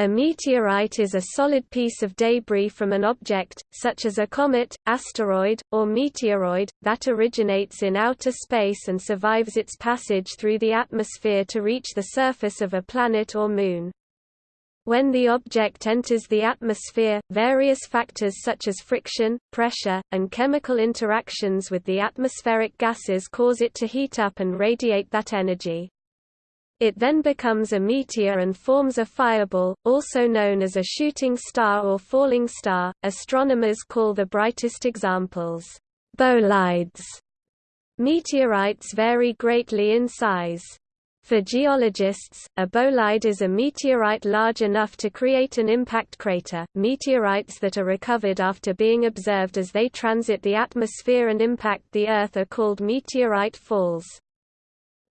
A meteorite is a solid piece of debris from an object, such as a comet, asteroid, or meteoroid, that originates in outer space and survives its passage through the atmosphere to reach the surface of a planet or moon. When the object enters the atmosphere, various factors such as friction, pressure, and chemical interactions with the atmospheric gases cause it to heat up and radiate that energy. It then becomes a meteor and forms a fireball, also known as a shooting star or falling star. Astronomers call the brightest examples bolides. Meteorites vary greatly in size. For geologists, a bolide is a meteorite large enough to create an impact crater. Meteorites that are recovered after being observed as they transit the atmosphere and impact the Earth are called meteorite falls.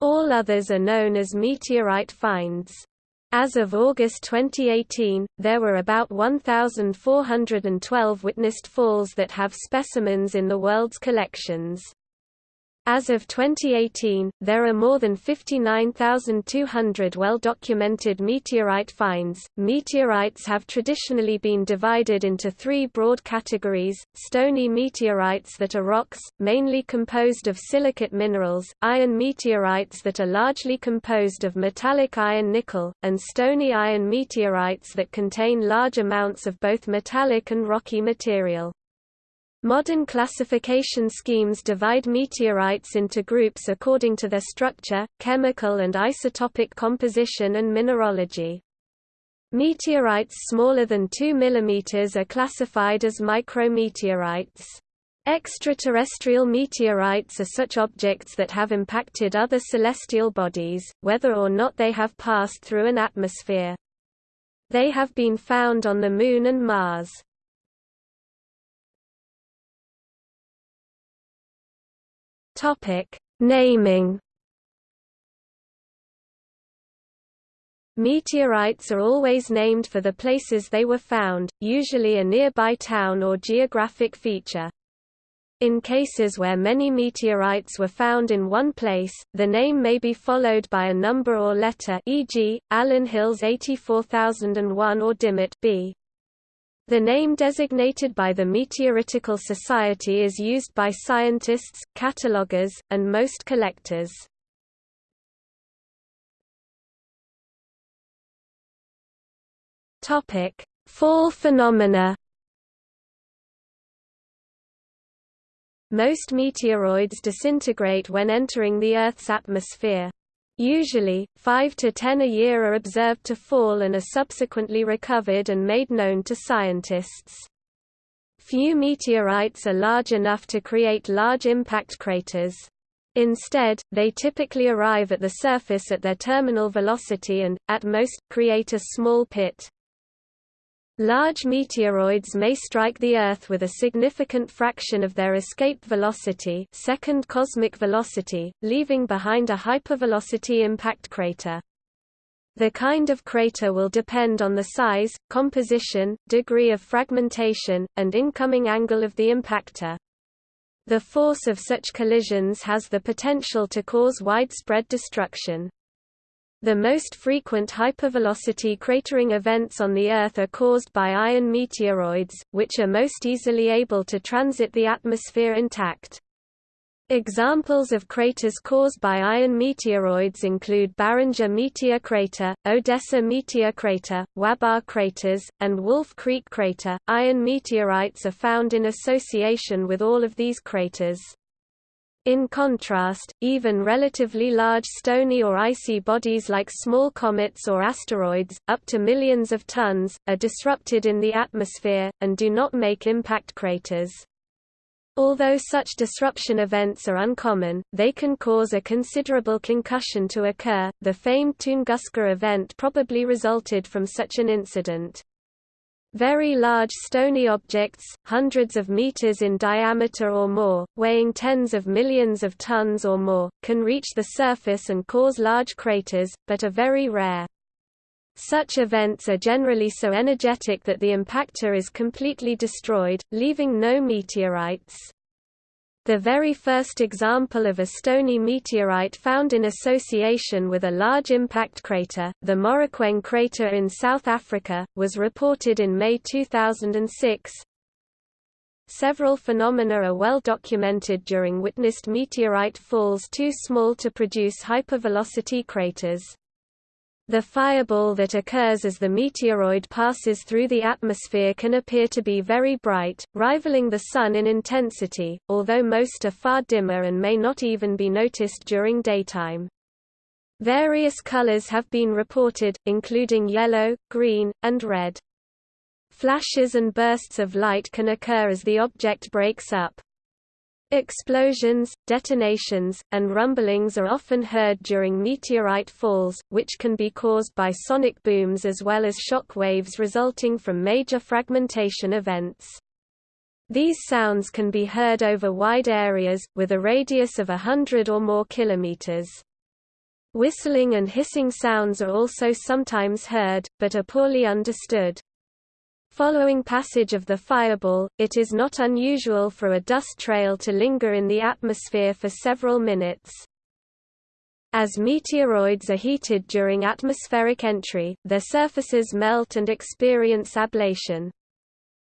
All others are known as meteorite finds. As of August 2018, there were about 1,412 witnessed falls that have specimens in the world's collections. As of 2018, there are more than 59,200 well-documented meteorite finds. Meteorites have traditionally been divided into three broad categories: stony meteorites that are rocks, mainly composed of silicate minerals; iron meteorites that are largely composed of metallic iron nickel; and stony iron meteorites that contain large amounts of both metallic and rocky material. Modern classification schemes divide meteorites into groups according to their structure, chemical and isotopic composition and mineralogy. Meteorites smaller than 2 mm are classified as micrometeorites. Extraterrestrial meteorites are such objects that have impacted other celestial bodies, whether or not they have passed through an atmosphere. They have been found on the Moon and Mars. Topic: Naming. Meteorites are always named for the places they were found, usually a nearby town or geographic feature. In cases where many meteorites were found in one place, the name may be followed by a number or letter e.g., Allan Hills 84001 or Dimmitt B. The name designated by the Meteoritical Society is used by scientists, catalogers, and most collectors. Topic: Fall phenomena. Most meteoroids disintegrate when entering the Earth's atmosphere. Usually, 5 to 10 a year are observed to fall and are subsequently recovered and made known to scientists. Few meteorites are large enough to create large impact craters. Instead, they typically arrive at the surface at their terminal velocity and, at most, create a small pit. Large meteoroids may strike the Earth with a significant fraction of their escape velocity second cosmic velocity, leaving behind a hypervelocity impact crater. The kind of crater will depend on the size, composition, degree of fragmentation, and incoming angle of the impactor. The force of such collisions has the potential to cause widespread destruction. The most frequent hypervelocity cratering events on the Earth are caused by iron meteoroids, which are most easily able to transit the atmosphere intact. Examples of craters caused by iron meteoroids include Barringer Meteor Crater, Odessa Meteor Crater, Wabar craters, and Wolf Creek Crater. Iron meteorites are found in association with all of these craters. In contrast, even relatively large stony or icy bodies like small comets or asteroids, up to millions of tons, are disrupted in the atmosphere, and do not make impact craters. Although such disruption events are uncommon, they can cause a considerable concussion to occur. The famed Tunguska event probably resulted from such an incident. Very large stony objects, hundreds of meters in diameter or more, weighing tens of millions of tons or more, can reach the surface and cause large craters, but are very rare. Such events are generally so energetic that the impactor is completely destroyed, leaving no meteorites. The very first example of a stony meteorite found in association with a large impact crater, the Morokweng crater in South Africa, was reported in May 2006. Several phenomena are well documented during witnessed meteorite falls too small to produce hypervelocity craters. The fireball that occurs as the meteoroid passes through the atmosphere can appear to be very bright, rivaling the Sun in intensity, although most are far dimmer and may not even be noticed during daytime. Various colors have been reported, including yellow, green, and red. Flashes and bursts of light can occur as the object breaks up. Explosions, detonations, and rumblings are often heard during meteorite falls, which can be caused by sonic booms as well as shock waves resulting from major fragmentation events. These sounds can be heard over wide areas, with a radius of a hundred or more kilometers. Whistling and hissing sounds are also sometimes heard, but are poorly understood. Following passage of the fireball, it is not unusual for a dust trail to linger in the atmosphere for several minutes. As meteoroids are heated during atmospheric entry, their surfaces melt and experience ablation.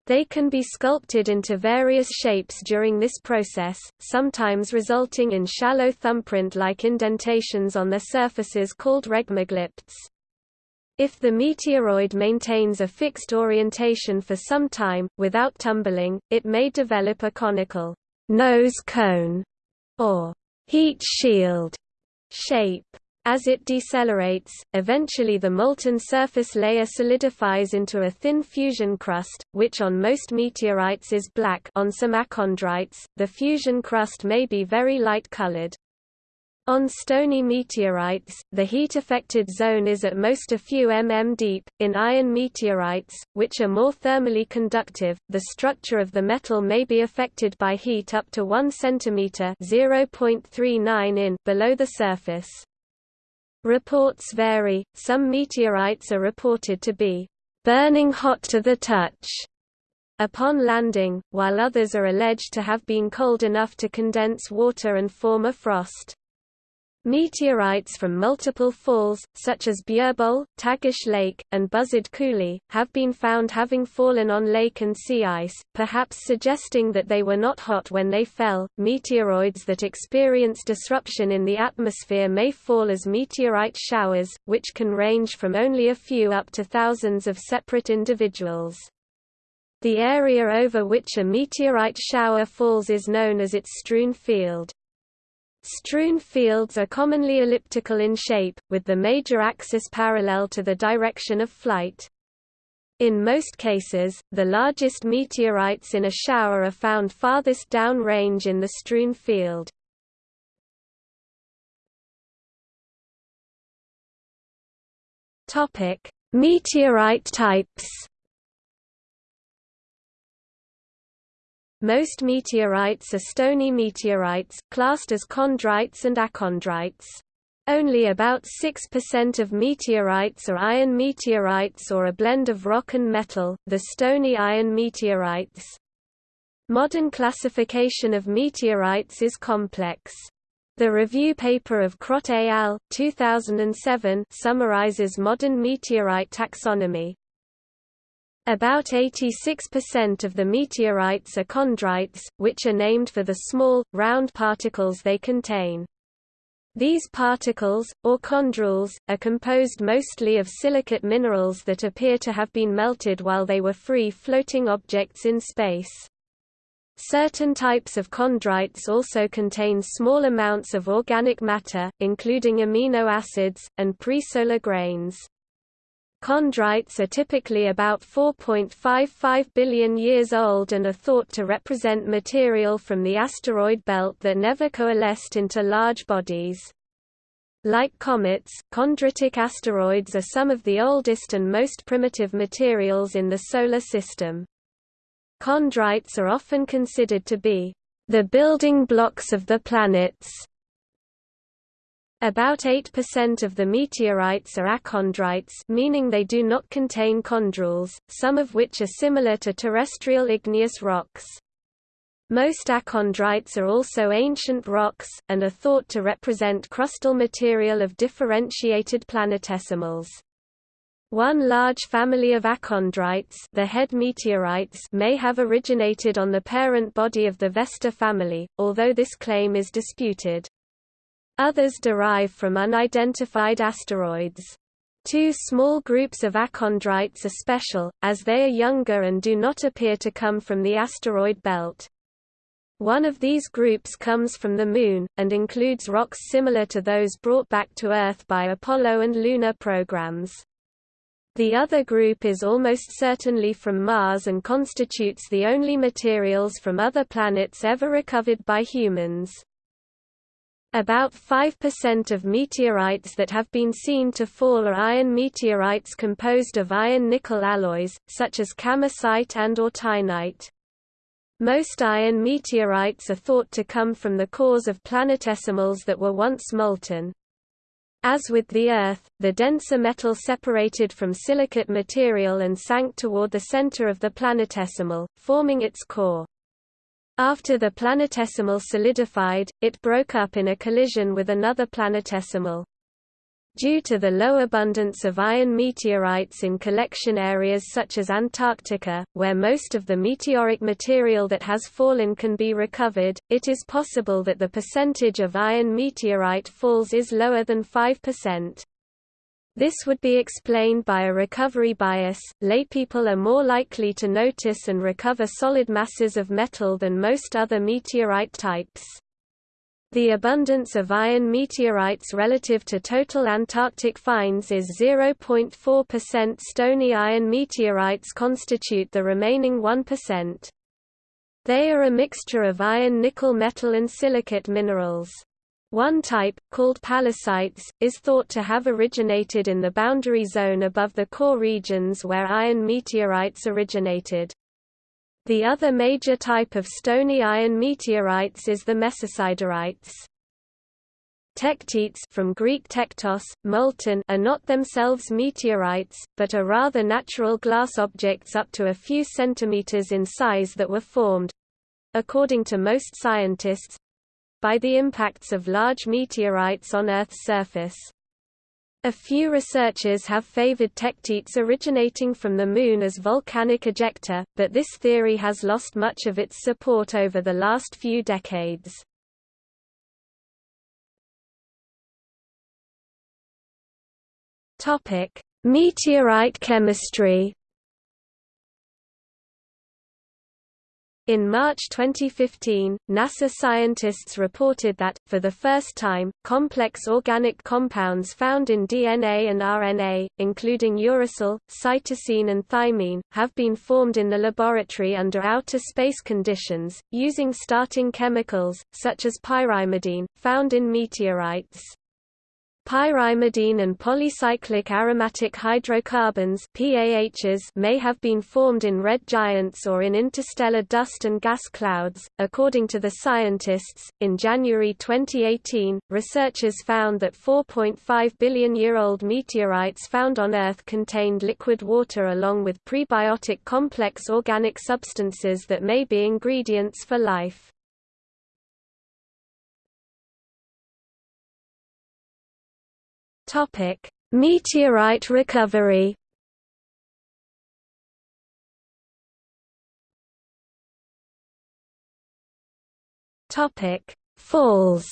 They can be sculpted into various shapes during this process, sometimes resulting in shallow thumbprint-like indentations on their surfaces called regmaglypts. If the meteoroid maintains a fixed orientation for some time, without tumbling, it may develop a conical nose cone or heat shield shape. As it decelerates, eventually the molten surface layer solidifies into a thin fusion crust, which on most meteorites is black on some achondrites, the fusion crust may be very light-colored. On stony meteorites, the heat-affected zone is at most a few mm deep. In iron meteorites, which are more thermally conductive, the structure of the metal may be affected by heat up to 1 cm (0.39 in) below the surface. Reports vary. Some meteorites are reported to be burning hot to the touch upon landing, while others are alleged to have been cold enough to condense water and form a frost. Meteorites from multiple falls, such as Bjurböle, Tagish Lake, and Buzzard Coulee, have been found having fallen on lake and sea ice, perhaps suggesting that they were not hot when they fell. Meteoroids that experience disruption in the atmosphere may fall as meteorite showers, which can range from only a few up to thousands of separate individuals. The area over which a meteorite shower falls is known as its strewn field. Strewn fields are commonly elliptical in shape, with the major axis parallel to the direction of flight. In most cases, the largest meteorites in a shower are found farthest down range in the strewn field. Meteorite types Most meteorites are stony meteorites, classed as chondrites and achondrites. Only about 6% of meteorites are iron meteorites or a blend of rock and metal, the stony iron meteorites. Modern classification of meteorites is complex. The review paper of Krot et al. 2007 summarizes modern meteorite taxonomy. About 86% of the meteorites are chondrites, which are named for the small, round particles they contain. These particles, or chondrules, are composed mostly of silicate minerals that appear to have been melted while they were free-floating objects in space. Certain types of chondrites also contain small amounts of organic matter, including amino acids, and presolar grains. Chondrites are typically about 4.55 billion years old and are thought to represent material from the asteroid belt that never coalesced into large bodies. Like comets, chondritic asteroids are some of the oldest and most primitive materials in the Solar System. Chondrites are often considered to be the building blocks of the planets about 8% of the meteorites are achondrites meaning they do not contain chondrules, some of which are similar to terrestrial igneous rocks. Most achondrites are also ancient rocks, and are thought to represent crustal material of differentiated planetesimals. One large family of achondrites the HED meteorites may have originated on the parent body of the Vesta family, although this claim is disputed. Others derive from unidentified asteroids. Two small groups of achondrites are special, as they are younger and do not appear to come from the asteroid belt. One of these groups comes from the Moon, and includes rocks similar to those brought back to Earth by Apollo and Luna programs. The other group is almost certainly from Mars and constitutes the only materials from other planets ever recovered by humans. About 5% of meteorites that have been seen to fall are iron meteorites composed of iron-nickel alloys, such as kamacite and autunite. Most iron meteorites are thought to come from the cores of planetesimals that were once molten. As with the Earth, the denser metal separated from silicate material and sank toward the center of the planetesimal, forming its core. After the planetesimal solidified, it broke up in a collision with another planetesimal. Due to the low abundance of iron meteorites in collection areas such as Antarctica, where most of the meteoric material that has fallen can be recovered, it is possible that the percentage of iron meteorite falls is lower than 5%. This would be explained by a recovery bias. Laypeople are more likely to notice and recover solid masses of metal than most other meteorite types. The abundance of iron meteorites relative to total Antarctic finds is 0.4% stony iron meteorites constitute the remaining 1%. They are a mixture of iron nickel metal and silicate minerals. One type, called pallasites, is thought to have originated in the boundary zone above the core regions where iron meteorites originated. The other major type of stony iron meteorites is the mesosiderites. Tektites from Greek tektos, molten are not themselves meteorites, but are rather natural glass objects up to a few centimeters in size that were formed—according to most scientists—by the impacts of large meteorites on Earth's surface. A few researchers have favored tektites originating from the Moon as volcanic ejecta, but this theory has lost much of its support over the last few decades. Meteorite chemistry In March 2015, NASA scientists reported that, for the first time, complex organic compounds found in DNA and RNA, including uracil, cytosine and thymine, have been formed in the laboratory under outer space conditions, using starting chemicals, such as pyrimidine, found in meteorites. Pyrimidine and polycyclic aromatic hydrocarbons PAHs may have been formed in red giants or in interstellar dust and gas clouds. According to the scientists, in January 2018, researchers found that 4.5 billion year old meteorites found on Earth contained liquid water along with prebiotic complex organic substances that may be ingredients for life. Topic: Meteorite recovery. Topic: Falls.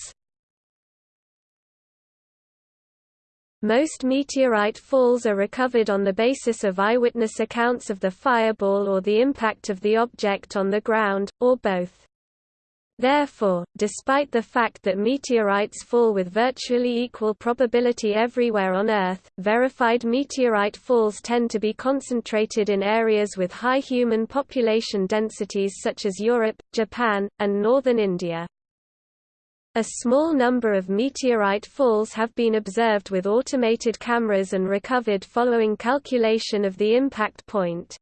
Most meteorite falls are recovered on the basis of eyewitness accounts of the fireball or the impact of the object on the ground, or both. Therefore, despite the fact that meteorites fall with virtually equal probability everywhere on Earth, verified meteorite falls tend to be concentrated in areas with high human population densities such as Europe, Japan, and northern India. A small number of meteorite falls have been observed with automated cameras and recovered following calculation of the impact point.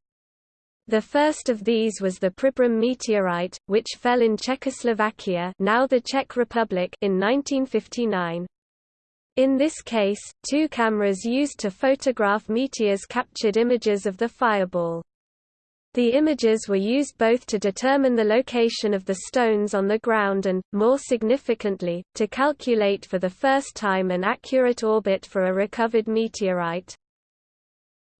The first of these was the Pribram meteorite, which fell in Czechoslovakia now the Czech Republic in 1959. In this case, two cameras used to photograph meteors captured images of the fireball. The images were used both to determine the location of the stones on the ground and, more significantly, to calculate for the first time an accurate orbit for a recovered meteorite.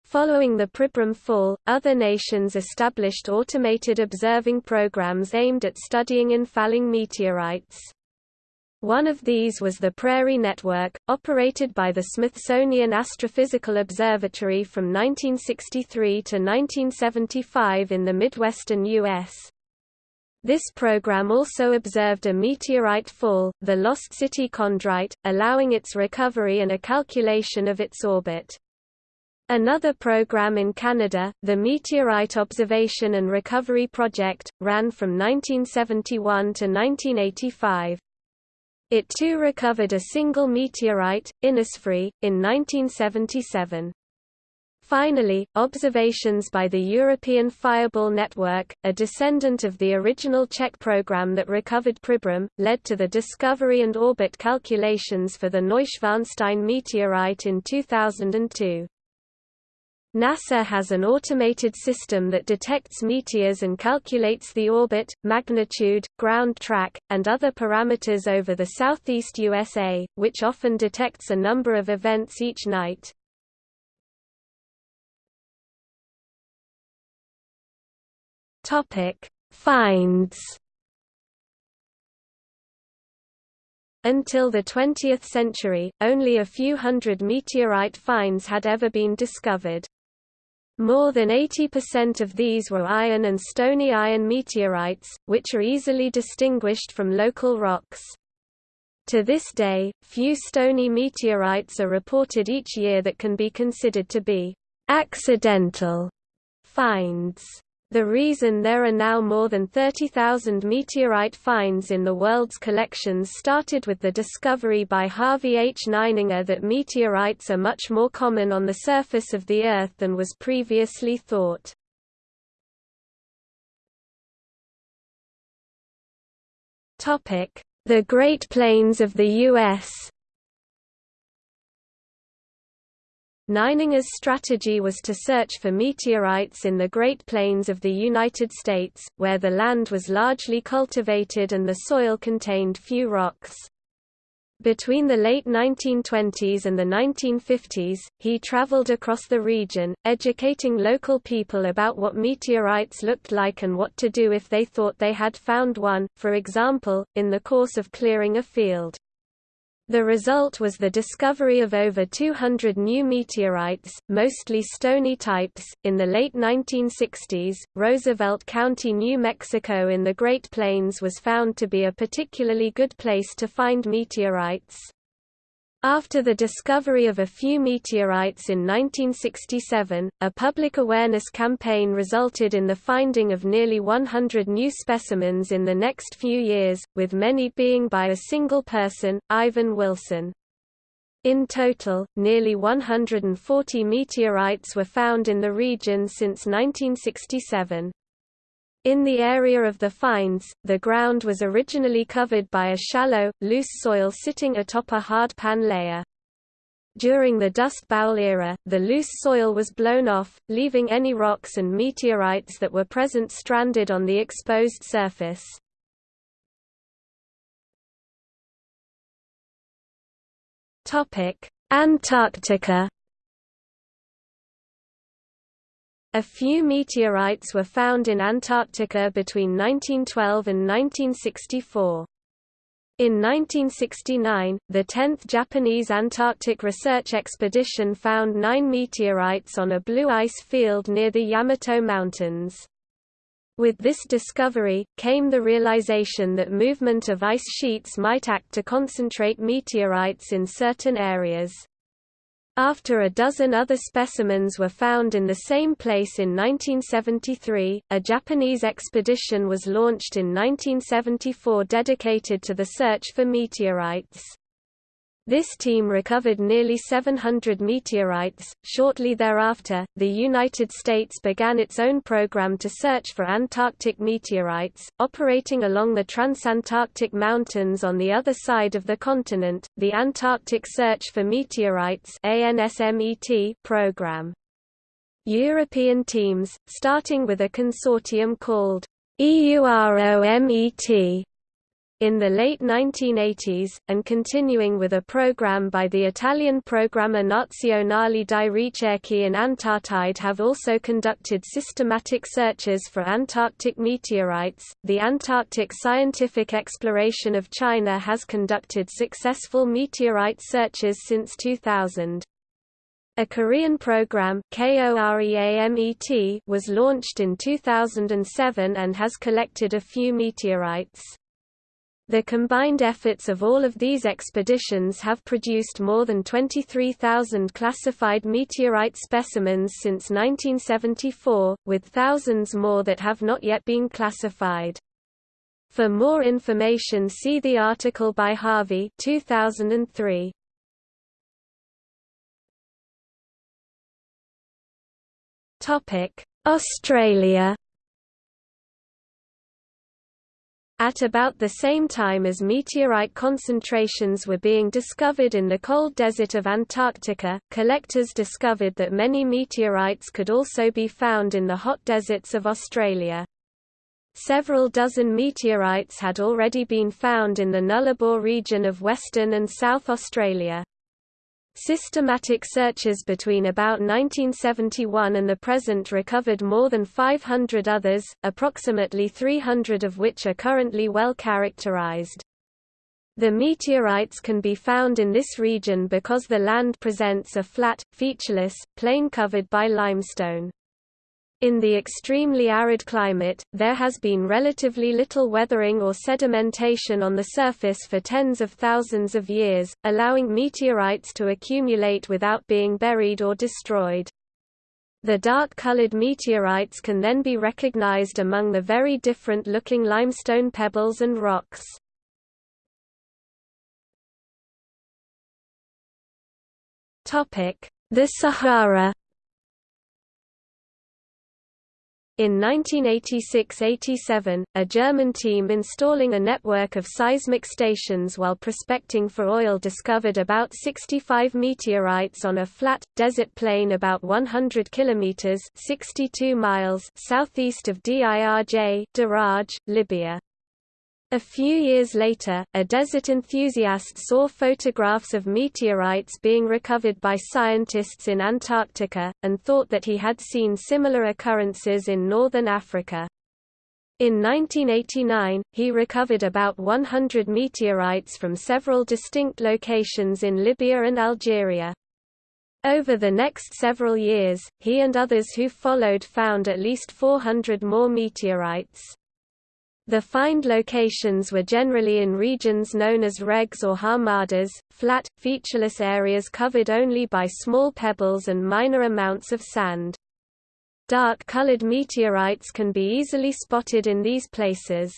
Following the Pribram fall, other nations established automated observing programs aimed at studying infalling meteorites. One of these was the Prairie Network, operated by the Smithsonian Astrophysical Observatory from 1963 to 1975 in the Midwestern U.S. This program also observed a meteorite fall, the Lost City Chondrite, allowing its recovery and a calculation of its orbit. Another program in Canada, the Meteorite Observation and Recovery Project, ran from 1971 to 1985. It too recovered a single meteorite, Innisfree, in 1977. Finally, observations by the European Fireball Network, a descendant of the original Czech program that recovered Pribram, led to the discovery and orbit calculations for the Neuschwanstein meteorite in 2002. NASA has an automated system that detects meteors and calculates the orbit, magnitude, ground track, and other parameters over the southeast USA, which often detects a number of events each night. Finds. Until the 20th century, only a few hundred meteorite finds had ever been discovered. More than 80% of these were iron and stony iron meteorites, which are easily distinguished from local rocks. To this day, few stony meteorites are reported each year that can be considered to be accidental finds. The reason there are now more than 30,000 meteorite finds in the world's collections started with the discovery by Harvey H. Nininger that meteorites are much more common on the surface of the Earth than was previously thought. The Great Plains of the U.S. Nininger's strategy was to search for meteorites in the Great Plains of the United States, where the land was largely cultivated and the soil contained few rocks. Between the late 1920s and the 1950s, he traveled across the region, educating local people about what meteorites looked like and what to do if they thought they had found one, for example, in the course of clearing a field. The result was the discovery of over 200 new meteorites, mostly stony types. In the late 1960s, Roosevelt County, New Mexico, in the Great Plains was found to be a particularly good place to find meteorites. After the discovery of a few meteorites in 1967, a public awareness campaign resulted in the finding of nearly 100 new specimens in the next few years, with many being by a single person, Ivan Wilson. In total, nearly 140 meteorites were found in the region since 1967. In the area of the finds, the ground was originally covered by a shallow, loose soil sitting atop a hard pan layer. During the Dust Bowl era, the loose soil was blown off, leaving any rocks and meteorites that were present stranded on the exposed surface. Antarctica A few meteorites were found in Antarctica between 1912 and 1964. In 1969, the 10th Japanese Antarctic Research Expedition found nine meteorites on a blue ice field near the Yamato Mountains. With this discovery, came the realization that movement of ice sheets might act to concentrate meteorites in certain areas. After a dozen other specimens were found in the same place in 1973, a Japanese expedition was launched in 1974 dedicated to the search for meteorites. This team recovered nearly 700 meteorites. Shortly thereafter, the United States began its own program to search for Antarctic meteorites, operating along the Transantarctic Mountains on the other side of the continent, the Antarctic Search for Meteorites program. European teams, starting with a consortium called EUROMET in the late 1980s, and continuing with a program by the Italian Programma Nazionale di Ricerche in Antartide have also conducted systematic searches for Antarctic meteorites. The Antarctic Scientific Exploration of China has conducted successful meteorite searches since 2000. A Korean program was launched in 2007 and has collected a few meteorites. The combined efforts of all of these expeditions have produced more than 23,000 classified meteorite specimens since 1974, with thousands more that have not yet been classified. For more information see the article by Harvey 2003. Australia At about the same time as meteorite concentrations were being discovered in the cold desert of Antarctica, collectors discovered that many meteorites could also be found in the hot deserts of Australia. Several dozen meteorites had already been found in the Nullarbor region of Western and South Australia. Systematic searches between about 1971 and the present recovered more than 500 others, approximately 300 of which are currently well characterized. The meteorites can be found in this region because the land presents a flat, featureless, plain covered by limestone. In the extremely arid climate, there has been relatively little weathering or sedimentation on the surface for tens of thousands of years, allowing meteorites to accumulate without being buried or destroyed. The dark-colored meteorites can then be recognized among the very different-looking limestone pebbles and rocks. The Sahara In 1986–87, a German team installing a network of seismic stations while prospecting for oil discovered about 65 meteorites on a flat, desert plain about 100 kilometers (62 miles) southeast of Dirj, Daraj, Libya. A few years later, a desert enthusiast saw photographs of meteorites being recovered by scientists in Antarctica, and thought that he had seen similar occurrences in northern Africa. In 1989, he recovered about 100 meteorites from several distinct locations in Libya and Algeria. Over the next several years, he and others who followed found at least 400 more meteorites. The find locations were generally in regions known as regs or hamadas, flat, featureless areas covered only by small pebbles and minor amounts of sand. Dark-colored meteorites can be easily spotted in these places.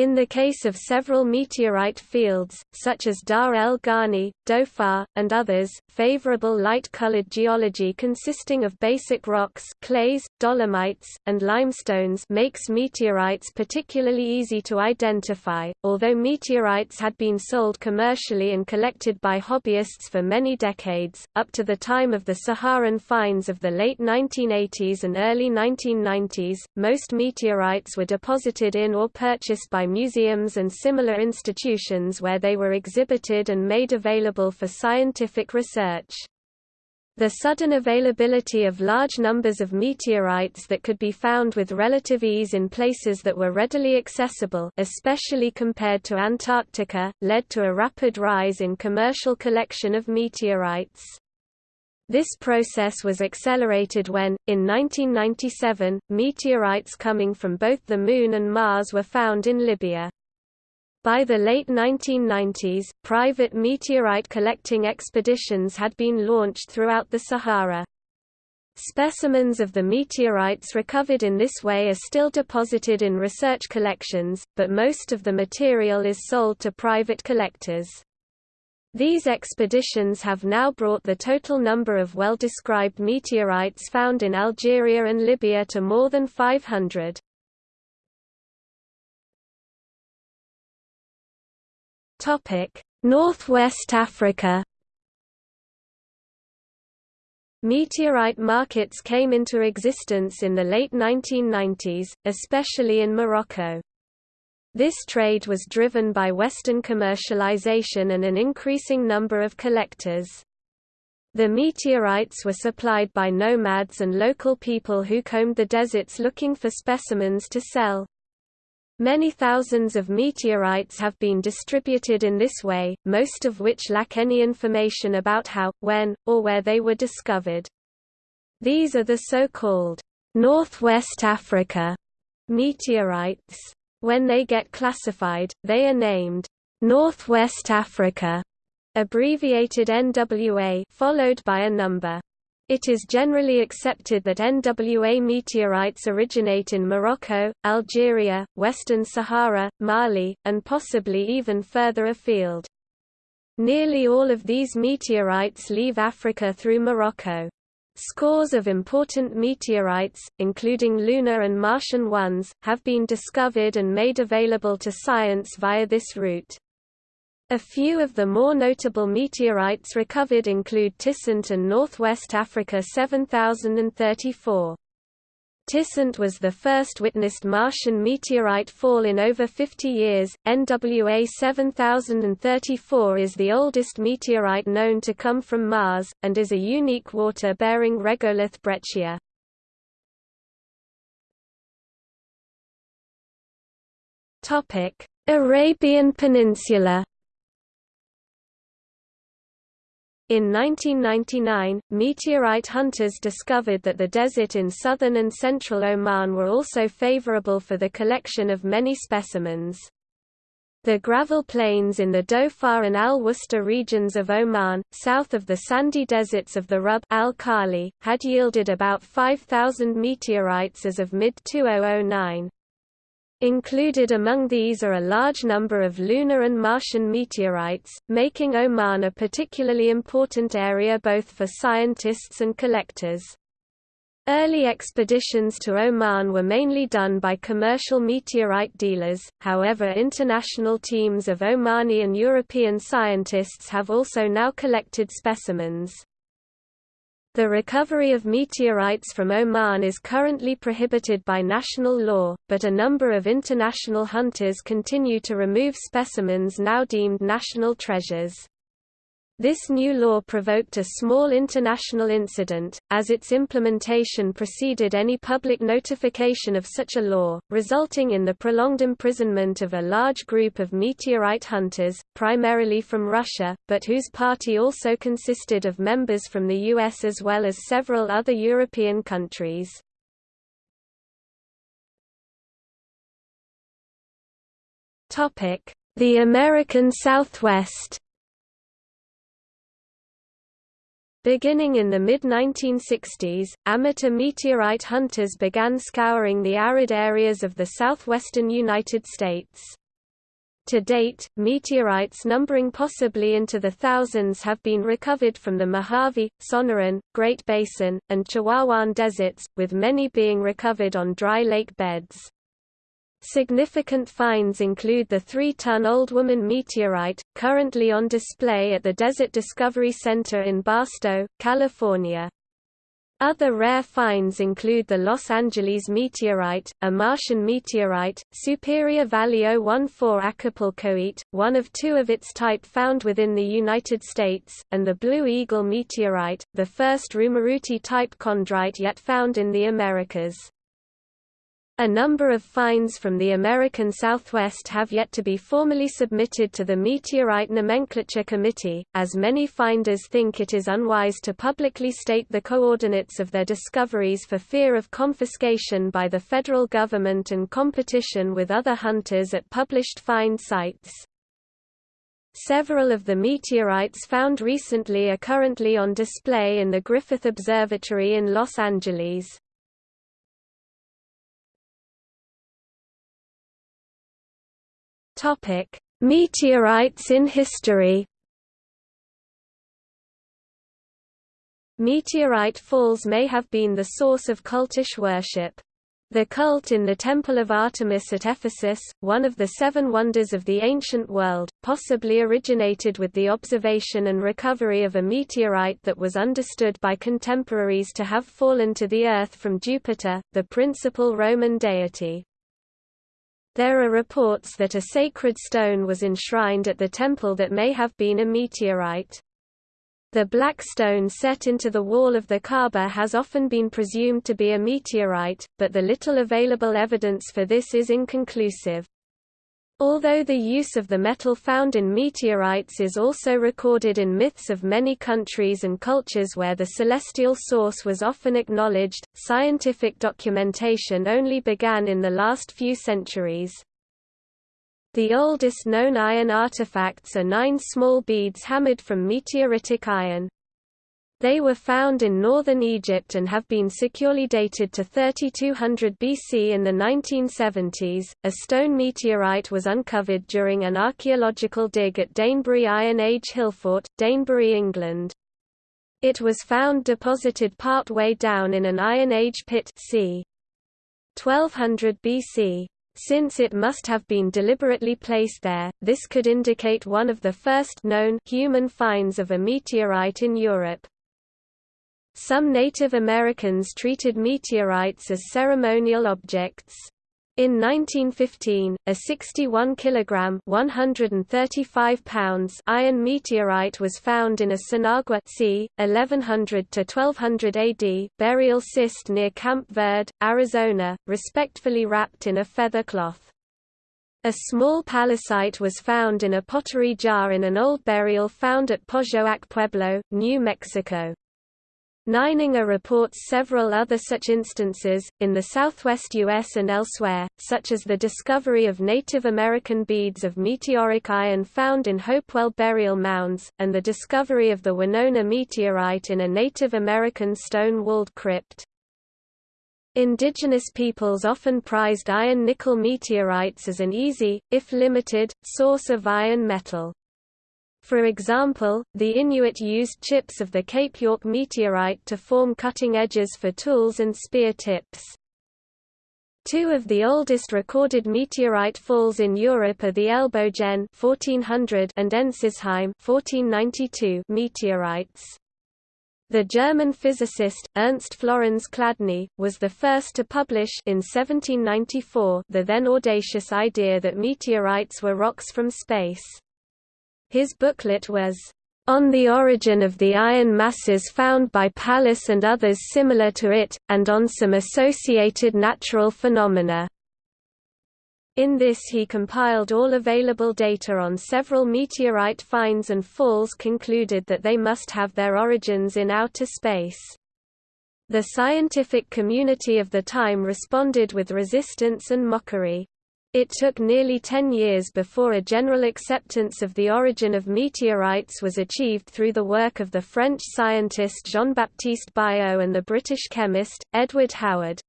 In the case of several meteorite fields, such as Dar al Gani, Dhofar, and others, favorable light-colored geology consisting of basic rocks clays, dolomites, and limestones makes meteorites particularly easy to identify. Although meteorites had been sold commercially and collected by hobbyists for many decades, up to the time of the Saharan finds of the late 1980s and early 1990s, most meteorites were deposited in or purchased by museums and similar institutions where they were exhibited and made available for scientific research. The sudden availability of large numbers of meteorites that could be found with relative ease in places that were readily accessible especially compared to Antarctica, led to a rapid rise in commercial collection of meteorites. This process was accelerated when, in 1997, meteorites coming from both the Moon and Mars were found in Libya. By the late 1990s, private meteorite collecting expeditions had been launched throughout the Sahara. Specimens of the meteorites recovered in this way are still deposited in research collections, but most of the material is sold to private collectors. These expeditions have now brought the total number of well-described meteorites found in Algeria and Libya to more than 500. Northwest Africa Meteorite markets came into existence in the late 1990s, especially in Morocco. This trade was driven by Western commercialization and an increasing number of collectors. The meteorites were supplied by nomads and local people who combed the deserts looking for specimens to sell. Many thousands of meteorites have been distributed in this way, most of which lack any information about how, when, or where they were discovered. These are the so-called Northwest Africa meteorites. When they get classified, they are named Northwest Africa abbreviated NWA followed by a number. It is generally accepted that NWA meteorites originate in Morocco, Algeria, Western Sahara, Mali, and possibly even further afield. Nearly all of these meteorites leave Africa through Morocco. Scores of important meteorites, including lunar and Martian ones, have been discovered and made available to science via this route. A few of the more notable meteorites recovered include Tissint and Northwest Africa 7034. Tissint was the first witnessed Martian meteorite fall in over 50 years. NWA 7034 is the oldest meteorite known to come from Mars, and is a unique water-bearing regolith breccia. Arabian Peninsula In 1999, meteorite hunters discovered that the desert in southern and central Oman were also favorable for the collection of many specimens. The gravel plains in the Dhofar and Al-Wusta regions of Oman, south of the sandy deserts of the Rub al-Khali, had yielded about 5,000 meteorites as of mid-2009. Included among these are a large number of lunar and Martian meteorites, making Oman a particularly important area both for scientists and collectors. Early expeditions to Oman were mainly done by commercial meteorite dealers, however international teams of Omani and European scientists have also now collected specimens. The recovery of meteorites from Oman is currently prohibited by national law, but a number of international hunters continue to remove specimens now deemed national treasures. This new law provoked a small international incident, as its implementation preceded any public notification of such a law, resulting in the prolonged imprisonment of a large group of meteorite hunters, primarily from Russia, but whose party also consisted of members from the US as well as several other European countries. The American Southwest Beginning in the mid-1960s, amateur meteorite hunters began scouring the arid areas of the southwestern United States. To date, meteorites numbering possibly into the thousands have been recovered from the Mojave, Sonoran, Great Basin, and Chihuahuan deserts, with many being recovered on dry lake beds. Significant finds include the 3-ton Old Woman meteorite, currently on display at the Desert Discovery Center in Barstow, California. Other rare finds include the Los Angeles meteorite, a Martian meteorite, Superior Valley 014 Acapulcoite, one of two of its type found within the United States, and the Blue Eagle meteorite, the first Rumuruti-type chondrite yet found in the Americas. A number of finds from the American Southwest have yet to be formally submitted to the Meteorite Nomenclature Committee, as many finders think it is unwise to publicly state the coordinates of their discoveries for fear of confiscation by the federal government and competition with other hunters at published find sites. Several of the meteorites found recently are currently on display in the Griffith Observatory in Los Angeles. Topic: Meteorites in history. Meteorite falls may have been the source of cultish worship. The cult in the Temple of Artemis at Ephesus, one of the seven wonders of the ancient world, possibly originated with the observation and recovery of a meteorite that was understood by contemporaries to have fallen to the Earth from Jupiter, the principal Roman deity. There are reports that a sacred stone was enshrined at the temple that may have been a meteorite. The black stone set into the wall of the Kaaba has often been presumed to be a meteorite, but the little available evidence for this is inconclusive. Although the use of the metal found in meteorites is also recorded in myths of many countries and cultures where the celestial source was often acknowledged, scientific documentation only began in the last few centuries. The oldest known iron artifacts are nine small beads hammered from meteoritic iron. They were found in northern Egypt and have been securely dated to 3200 BC in the 1970s. A stone meteorite was uncovered during an archaeological dig at Danebury Iron Age Hillfort, Danebury, England. It was found deposited part way down in an Iron Age pit c. 1200 BC. Since it must have been deliberately placed there, this could indicate one of the first known human finds of a meteorite in Europe. Some Native Americans treated meteorites as ceremonial objects. In 1915, a 61 kilogram (135 pounds) iron meteorite was found in a Sinagua c. 1100 to 1200 AD burial cist near Camp Verde, Arizona, respectfully wrapped in a feather cloth. A small pallasite was found in a pottery jar in an old burial found at Pojoaque Pueblo, New Mexico. Nininger reports several other such instances, in the southwest U.S. and elsewhere, such as the discovery of Native American beads of meteoric iron found in Hopewell burial mounds, and the discovery of the Winona meteorite in a Native American stone-walled crypt. Indigenous peoples often prized iron-nickel meteorites as an easy, if limited, source of iron metal. For example, the Inuit used chips of the Cape York meteorite to form cutting edges for tools and spear tips. Two of the oldest recorded meteorite falls in Europe are the Elbogen 1400 and Ensisheim 1492 meteorites. The German physicist, Ernst Florenz Chladni, was the first to publish in 1794 the then audacious idea that meteorites were rocks from space. His booklet was, "...on the origin of the iron masses found by Pallas and others similar to it, and on some associated natural phenomena." In this he compiled all available data on several meteorite finds and falls concluded that they must have their origins in outer space. The scientific community of the time responded with resistance and mockery. It took nearly ten years before a general acceptance of the origin of meteorites was achieved through the work of the French scientist Jean-Baptiste Biot and the British chemist, Edward Howard.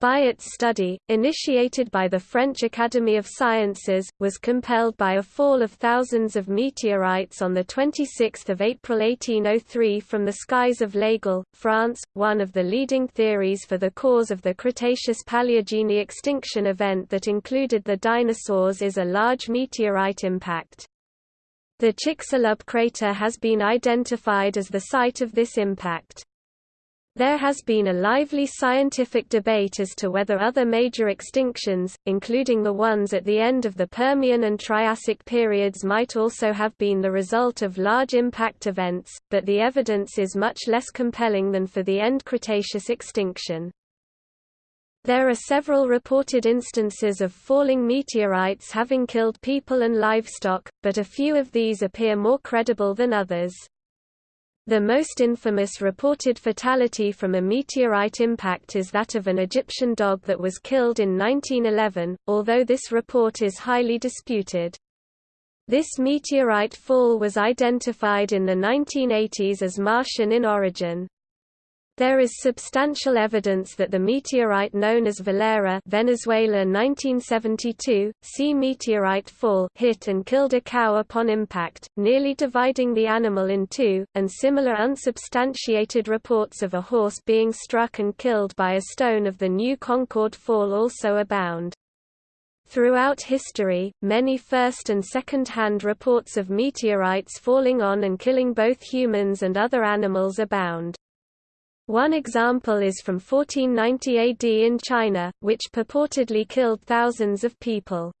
Biot's study, initiated by the French Academy of Sciences, was compelled by a fall of thousands of meteorites on 26 April 1803 from the skies of L'Aigle, France. One of the leading theories for the cause of the Cretaceous-Paleogene extinction event that included the dinosaurs is a large meteorite impact. The Chicxulub crater has been identified as the site of this impact. There has been a lively scientific debate as to whether other major extinctions, including the ones at the end of the Permian and Triassic periods might also have been the result of large impact events, but the evidence is much less compelling than for the end Cretaceous extinction. There are several reported instances of falling meteorites having killed people and livestock, but a few of these appear more credible than others. The most infamous reported fatality from a meteorite impact is that of an Egyptian dog that was killed in 1911, although this report is highly disputed. This meteorite fall was identified in the 1980s as Martian in origin. There is substantial evidence that the meteorite known as Valera Venezuela 1972, sea meteorite fall hit and killed a cow upon impact, nearly dividing the animal in two, and similar unsubstantiated reports of a horse being struck and killed by a stone of the New Concord Fall also abound. Throughout history, many first- and second-hand reports of meteorites falling on and killing both humans and other animals abound. One example is from 1490 AD in China, which purportedly killed thousands of people.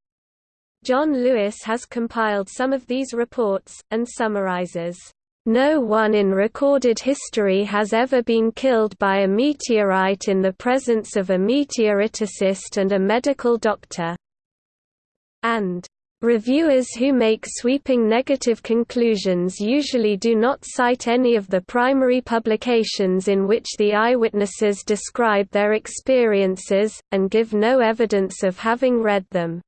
John Lewis has compiled some of these reports, and summarizes, "...no one in recorded history has ever been killed by a meteorite in the presence of a meteoriticist and a medical doctor," and Reviewers who make sweeping negative conclusions usually do not cite any of the primary publications in which the eyewitnesses describe their experiences, and give no evidence of having read them.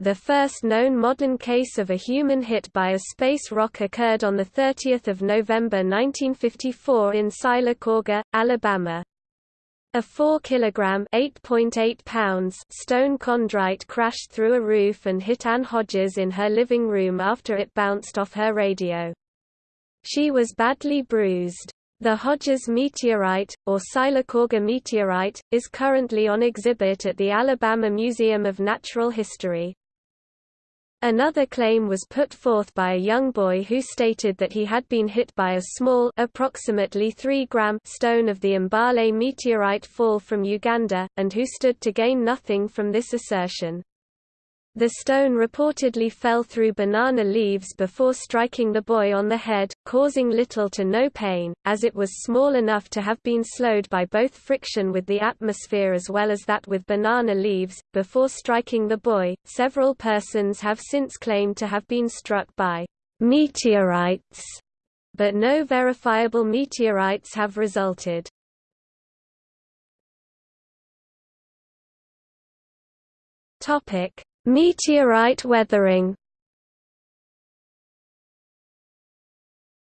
The first known modern case of a human hit by a space rock occurred on 30 November 1954 in Sylacauga, Alabama. A 4 kg (8.8 pounds) stone chondrite crashed through a roof and hit Ann Hodges in her living room after it bounced off her radio. She was badly bruised. The Hodges meteorite, or Sylacauga meteorite, is currently on exhibit at the Alabama Museum of Natural History. Another claim was put forth by a young boy who stated that he had been hit by a small approximately 3 gram stone of the Mbale meteorite fall from Uganda, and who stood to gain nothing from this assertion. The stone reportedly fell through banana leaves before striking the boy on the head, causing little to no pain, as it was small enough to have been slowed by both friction with the atmosphere as well as that with banana leaves. Before striking the boy, several persons have since claimed to have been struck by meteorites, but no verifiable meteorites have resulted. Topic Meteorite weathering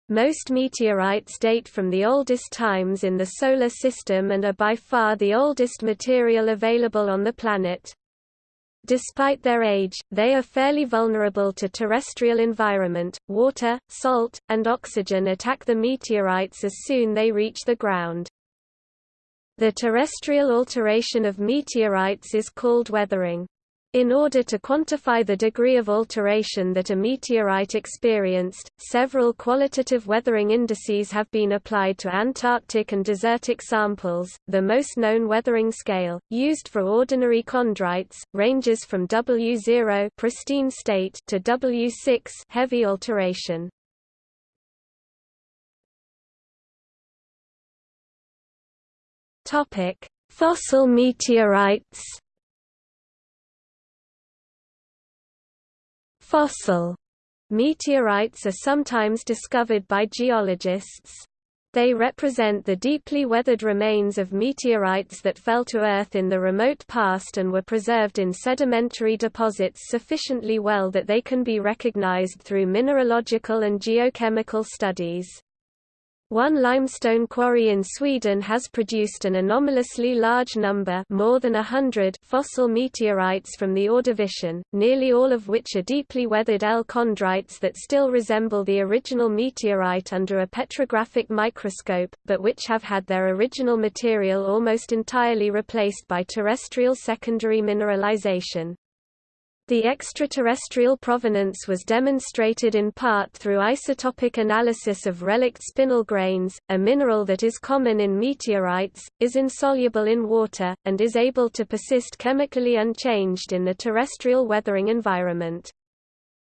Most meteorites date from the oldest times in the Solar System and are by far the oldest material available on the planet. Despite their age, they are fairly vulnerable to terrestrial environment, water, salt, and oxygen attack the meteorites as soon they reach the ground. The terrestrial alteration of meteorites is called weathering. In order to quantify the degree of alteration that a meteorite experienced, several qualitative weathering indices have been applied to Antarctic and desertic samples. The most known weathering scale, used for ordinary chondrites, ranges from W0 pristine state to W6 heavy alteration. Topic: Fossil meteorites. Fossil meteorites are sometimes discovered by geologists. They represent the deeply weathered remains of meteorites that fell to Earth in the remote past and were preserved in sedimentary deposits sufficiently well that they can be recognized through mineralogical and geochemical studies. One limestone quarry in Sweden has produced an anomalously large number more than a hundred fossil meteorites from the Ordovician, nearly all of which are deeply weathered L-chondrites that still resemble the original meteorite under a petrographic microscope, but which have had their original material almost entirely replaced by terrestrial secondary mineralization. The extraterrestrial provenance was demonstrated in part through isotopic analysis of relict spinel grains, a mineral that is common in meteorites, is insoluble in water, and is able to persist chemically unchanged in the terrestrial weathering environment.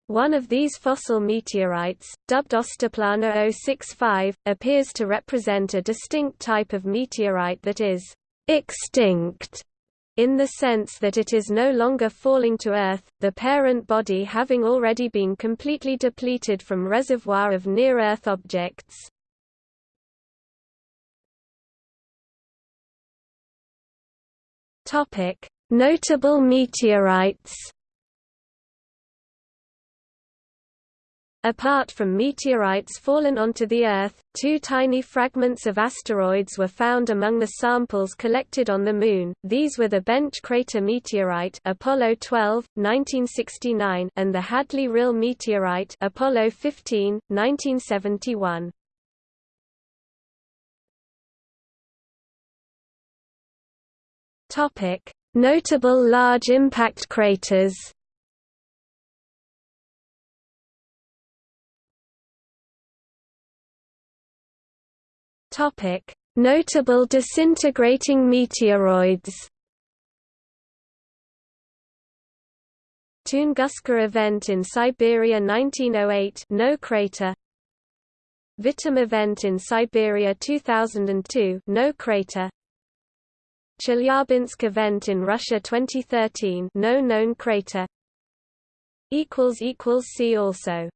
One of these fossil meteorites, dubbed Österplana 065, appears to represent a distinct type of meteorite that is extinct in the sense that it is no longer falling to Earth, the parent body having already been completely depleted from reservoir of near-Earth objects. Notable meteorites Apart from meteorites fallen onto the Earth, two tiny fragments of asteroids were found among the samples collected on the Moon. These were the Bench crater meteorite Apollo 12, 1969 and the Hadley-Rille meteorite Apollo 15, 1971. Topic: Notable large impact craters. Topic: Notable disintegrating meteoroids. Tunguska event in Siberia 1908 no crater. Vitim event in Siberia 2002 no crater. Chelyabinsk event in Russia 2013 no known crater. Equals equals see also